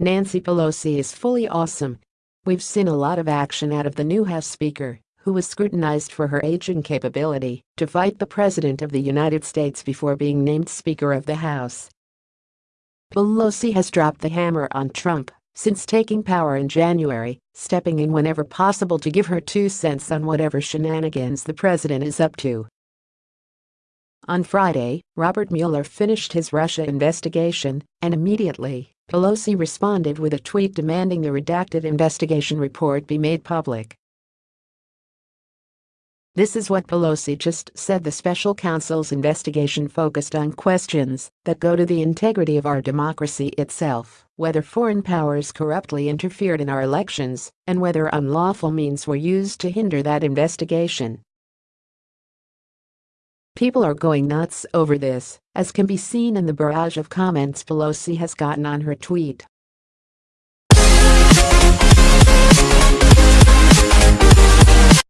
Nancy Pelosi is fully awesome. We've seen a lot of action out of the new House Speaker, who was scrutinized for her age and capability to fight the President of the United States before being named Speaker of the House. Pelosi has dropped the hammer on Trump since taking power in January, stepping in whenever possible to give her two cents on whatever shenanigans the president is up to. On Friday, Robert Mueller finished his Russia investigation, and immediately, Pelosi responded with a tweet demanding the redacted investigation report be made public. This is what Pelosi just said the special counsel's investigation focused on questions that go to the integrity of our democracy itself, whether foreign powers corruptly interfered in our elections, and whether unlawful means were used to hinder that investigation. People are going nuts over this, as can be seen in the barrage of comments Pelosi has gotten on her tweet.